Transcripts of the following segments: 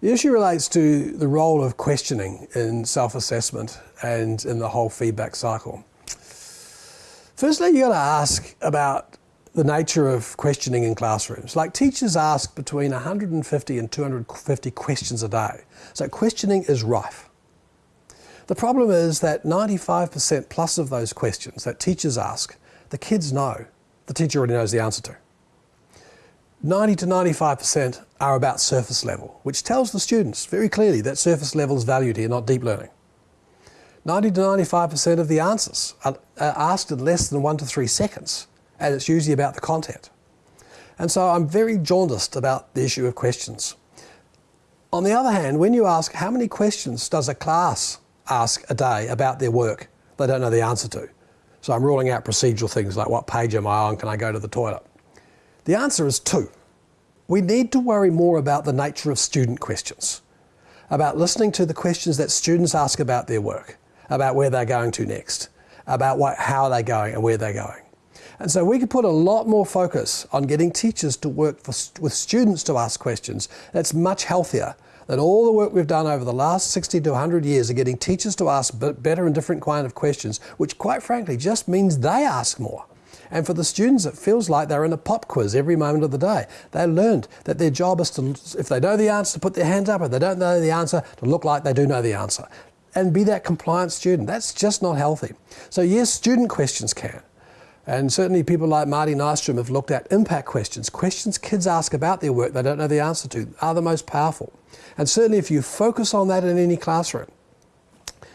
The issue relates to the role of questioning in self-assessment and in the whole feedback cycle. Firstly, you've got to ask about the nature of questioning in classrooms. Like teachers ask between 150 and 250 questions a day. So questioning is rife. The problem is that 95% plus of those questions that teachers ask, the kids know, the teacher already knows the answer to. 90 to 95% are about surface level, which tells the students very clearly that surface level is valued here, not deep learning. 90 to 95% of the answers are asked in less than one to three seconds, and it's usually about the content. And so I'm very jaundiced about the issue of questions. On the other hand, when you ask how many questions does a class ask a day about their work, they don't know the answer to. So I'm ruling out procedural things like what page am I on, can I go to the toilet? The answer is two. We need to worry more about the nature of student questions, about listening to the questions that students ask about their work, about where they're going to next, about what, how they're going and where they're going. And so we could put a lot more focus on getting teachers to work for, with students to ask questions. That's much healthier than all the work we've done over the last 60 to 100 years of getting teachers to ask better and different kind of questions, which quite frankly just means they ask more. And for the students, it feels like they're in a pop quiz every moment of the day. They learned that their job is to, if they know the answer, to put their hands up. If they don't know the answer, to look like they do know the answer. And be that compliant student. That's just not healthy. So yes, student questions can. And certainly people like Marty Nystrand have looked at impact questions. Questions kids ask about their work they don't know the answer to are the most powerful. And certainly if you focus on that in any classroom,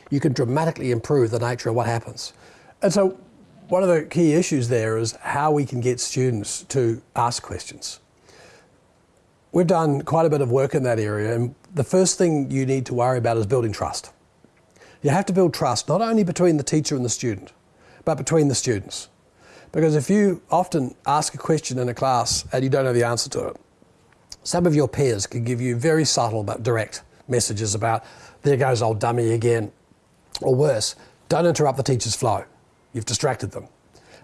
you can dramatically improve the nature of what happens. And so one of the key issues there is how we can get students to ask questions. We've done quite a bit of work in that area and the first thing you need to worry about is building trust. You have to build trust not only between the teacher and the student, but between the students. Because if you often ask a question in a class and you don't know the answer to it, some of your peers can give you very subtle but direct messages about, there goes old dummy again, or worse, don't interrupt the teacher's flow. You've distracted them.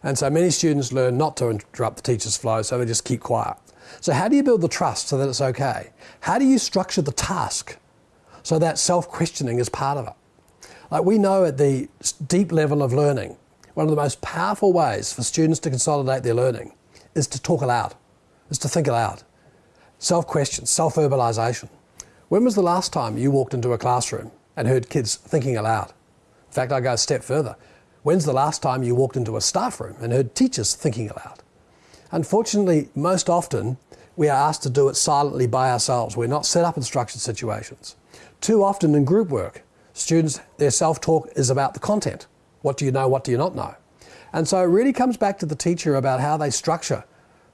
And so many students learn not to interrupt the teacher's flow, so they just keep quiet. So how do you build the trust so that it's okay? How do you structure the task so that self-questioning is part of it? Like we know at the deep level of learning, one of the most powerful ways for students to consolidate their learning is to talk aloud, is to think aloud. Self-question, self-verbalization. When was the last time you walked into a classroom and heard kids thinking aloud? In fact, I go a step further. When's the last time you walked into a staff room and heard teachers thinking aloud? Unfortunately, most often, we are asked to do it silently by ourselves. We're not set up in structured situations. Too often in group work, students, their self-talk is about the content. What do you know, what do you not know? And so it really comes back to the teacher about how they structure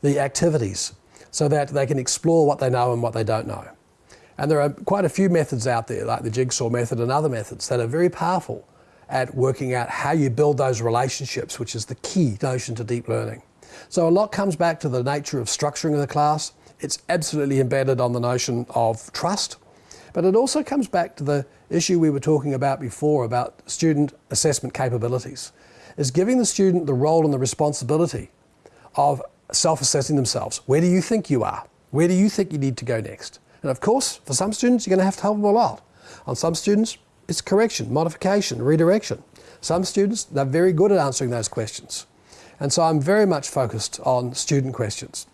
the activities so that they can explore what they know and what they don't know. And there are quite a few methods out there, like the jigsaw method and other methods, that are very powerful at working out how you build those relationships, which is the key notion to deep learning. So a lot comes back to the nature of structuring of the class. It's absolutely embedded on the notion of trust, but it also comes back to the issue we were talking about before about student assessment capabilities, is giving the student the role and the responsibility of self-assessing themselves. Where do you think you are? Where do you think you need to go next? And of course, for some students, you're going to have to help them a lot. On some students, it's correction, modification, redirection. Some students, they're very good at answering those questions. And so I'm very much focused on student questions.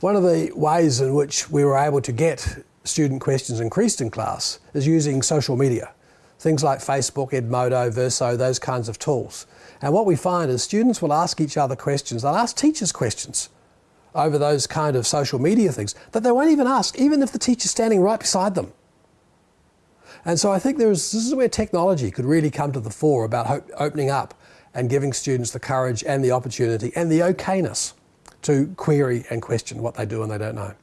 One of the ways in which we were able to get student questions increased in class is using social media. Things like Facebook, Edmodo, Verso, those kinds of tools. And what we find is students will ask each other questions. They'll ask teachers questions over those kind of social media things that they won't even ask, even if the teacher's standing right beside them. And so I think there's, this is where technology could really come to the fore about opening up and giving students the courage and the opportunity and the okayness to query and question what they do and they don't know.